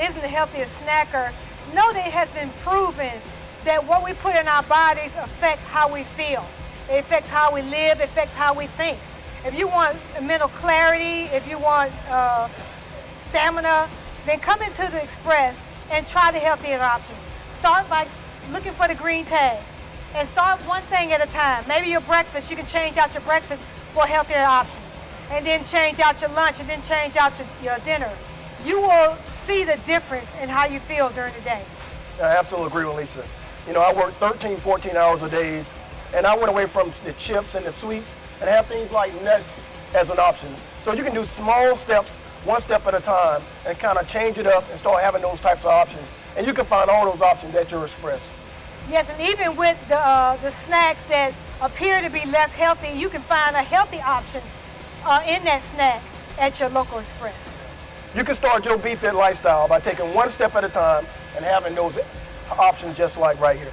isn't the healthiest snacker, know that it has been proven that what we put in our bodies affects how we feel. It affects how we live, it affects how we think. If you want mental clarity, if you want uh, stamina, then come into the Express and try the healthier options. Start by looking for the green tag and start one thing at a time. Maybe your breakfast, you can change out your breakfast for healthier options and then change out your lunch and then change out your, your dinner. You will see the difference in how you feel during the day. I absolutely agree with Lisa. You know, I work 13, 14 hours a day, and I went away from the chips and the sweets and have things like nuts as an option. So you can do small steps, one step at a time, and kind of change it up and start having those types of options. And you can find all those options at your Express. Yes, and even with the, uh, the snacks that appear to be less healthy, you can find a healthy option uh, in that snack at your local Express. You can start your BeFit lifestyle by taking one step at a time and having those options just like right here.